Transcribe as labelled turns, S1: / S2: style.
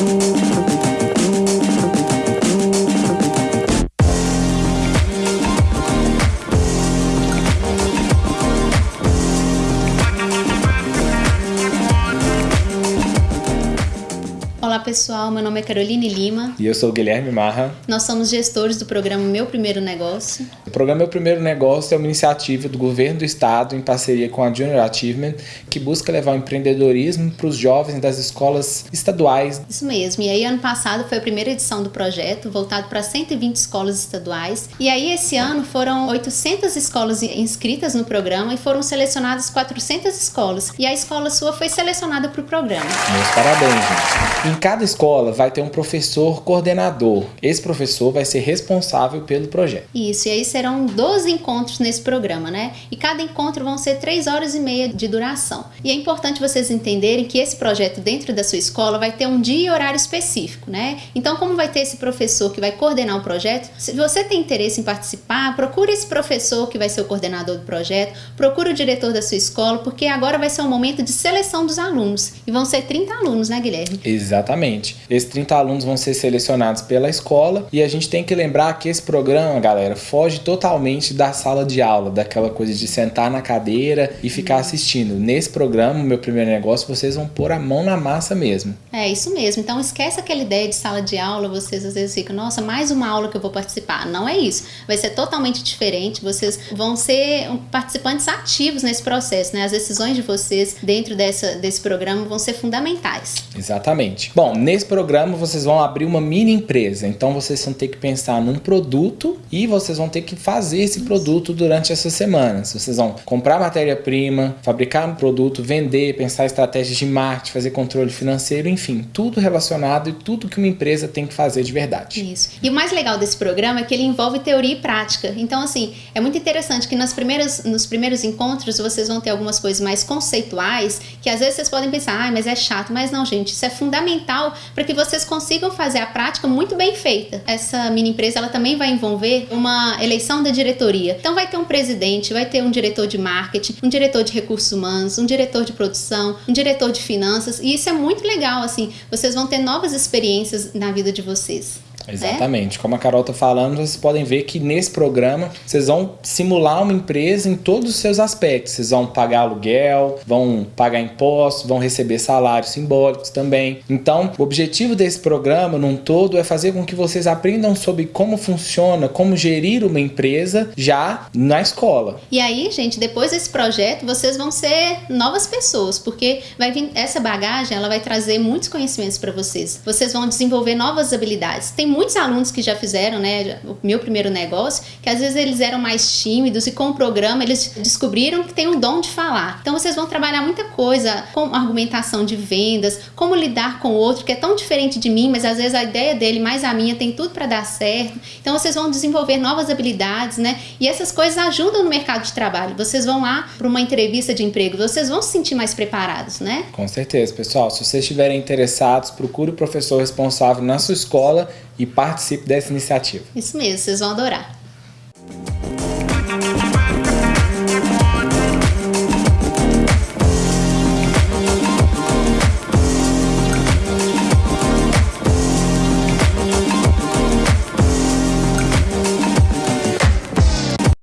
S1: Música pessoal, meu nome é Caroline Lima.
S2: E eu sou o Guilherme Marra.
S1: Nós somos gestores do programa Meu Primeiro Negócio.
S2: O programa Meu Primeiro Negócio é uma iniciativa do governo do estado em parceria com a Junior Achievement que busca levar o empreendedorismo para os jovens das escolas estaduais.
S1: Isso mesmo. E aí ano passado foi a primeira edição do projeto, voltado para 120 escolas estaduais. E aí esse ano foram 800 escolas inscritas no programa e foram selecionadas 400 escolas. E a escola sua foi selecionada para o programa.
S2: Meus parabéns, gente. Em cada escola vai ter um professor coordenador. Esse professor vai ser responsável pelo projeto.
S1: Isso, e aí serão 12 encontros nesse programa, né? E cada encontro vão ser 3 horas e meia de duração. E é importante vocês entenderem que esse projeto dentro da sua escola vai ter um dia e horário específico, né? Então, como vai ter esse professor que vai coordenar o projeto, se você tem interesse em participar, procure esse professor que vai ser o coordenador do projeto, procure o diretor da sua escola, porque agora vai ser um momento de seleção dos alunos. E vão ser 30 alunos, né, Guilherme?
S2: Exatamente. Exatamente. Esses 30 alunos vão ser selecionados pela escola e a gente tem que lembrar que esse programa, galera, foge totalmente da sala de aula, daquela coisa de sentar na cadeira e ficar assistindo. Nesse programa, meu primeiro negócio, vocês vão pôr a mão na massa mesmo.
S1: É isso mesmo. Então esquece aquela ideia de sala de aula, vocês às vezes ficam, nossa, mais uma aula que eu vou participar. Não é isso. Vai ser totalmente diferente. Vocês vão ser participantes ativos nesse processo, né? As decisões de vocês dentro dessa, desse programa vão ser fundamentais.
S2: Exatamente. Bom, nesse programa vocês vão abrir uma mini empresa, então vocês vão ter que pensar num produto e vocês vão ter que fazer esse produto durante essas semanas. Vocês vão comprar matéria-prima, fabricar um produto, vender, pensar estratégias de marketing, fazer controle financeiro, enfim, tudo relacionado e tudo que uma empresa tem que fazer de verdade.
S1: Isso. E o mais legal desse programa é que ele envolve teoria e prática. Então, assim, é muito interessante que nas primeiras, nos primeiros encontros vocês vão ter algumas coisas mais conceituais que às vezes vocês podem pensar, ah, mas é chato. Mas não, gente, isso é fundamental para que vocês consigam fazer a prática muito bem feita. Essa mini empresa ela também vai envolver uma eleição da diretoria. Então vai ter um presidente, vai ter um diretor de marketing, um diretor de recursos humanos, um diretor de produção, um diretor de finanças, e isso é muito legal assim. Vocês vão ter novas experiências na vida de vocês.
S2: Exatamente. Como a Carol tá falando, vocês podem ver que nesse programa vocês vão simular uma empresa em todos os seus aspectos. Vocês vão pagar aluguel, vão pagar impostos, vão receber salários simbólicos também. Então, o objetivo desse programa, num todo, é fazer com que vocês aprendam sobre como funciona, como gerir uma empresa já na escola.
S1: E aí, gente, depois desse projeto, vocês vão ser novas pessoas, porque vai vir essa bagagem, ela vai trazer muitos conhecimentos para vocês. Vocês vão desenvolver novas habilidades. Tem muitos alunos que já fizeram, né, o meu primeiro negócio, que às vezes eles eram mais tímidos e com o programa eles descobriram que tem um dom de falar. Então vocês vão trabalhar muita coisa com argumentação de vendas, como lidar com o outro que é tão diferente de mim, mas às vezes a ideia dele mais a minha tem tudo para dar certo. Então vocês vão desenvolver novas habilidades, né? E essas coisas ajudam no mercado de trabalho. Vocês vão lá para uma entrevista de emprego, vocês vão se sentir mais preparados, né?
S2: Com certeza, pessoal. Se vocês estiverem interessados, procure o professor responsável na sua escola e participe dessa iniciativa.
S1: Isso mesmo, vocês vão adorar.